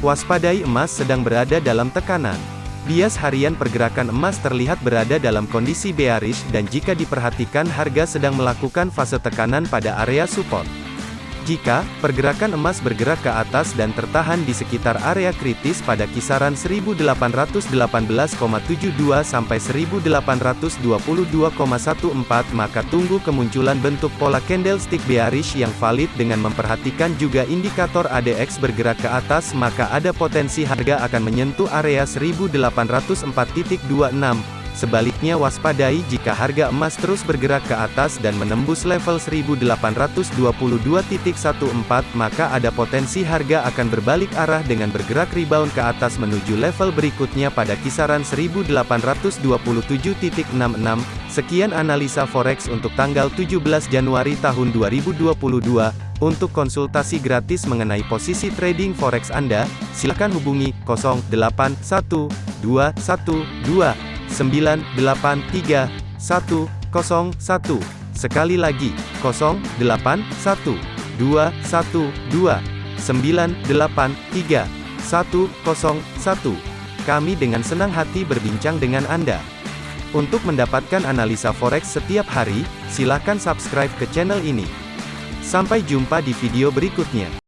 Waspadai emas sedang berada dalam tekanan. Bias harian pergerakan emas terlihat berada dalam kondisi bearish dan jika diperhatikan harga sedang melakukan fase tekanan pada area support. Jika pergerakan emas bergerak ke atas dan tertahan di sekitar area kritis pada kisaran 1818,72 sampai 1822,14 maka tunggu kemunculan bentuk pola candlestick bearish yang valid dengan memperhatikan juga indikator ADX bergerak ke atas maka ada potensi harga akan menyentuh area 1804.26 Sebaliknya waspadai jika harga emas terus bergerak ke atas dan menembus level 1822.14 maka ada potensi harga akan berbalik arah dengan bergerak rebound ke atas menuju level berikutnya pada kisaran 1827.66. Sekian analisa forex untuk tanggal 17 Januari tahun 2022. Untuk konsultasi gratis mengenai posisi trading forex Anda, silakan hubungi 081212 983 101. Sekali lagi, 081 212 983 101. Kami dengan senang hati berbincang dengan Anda. Untuk mendapatkan analisa forex setiap hari, silakan subscribe ke channel ini. Sampai jumpa di video berikutnya.